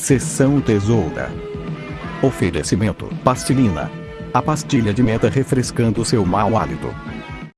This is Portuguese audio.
sessão Tesoura. Oferecimento: Pastilina. A pastilha de meta refrescando seu mau hálito.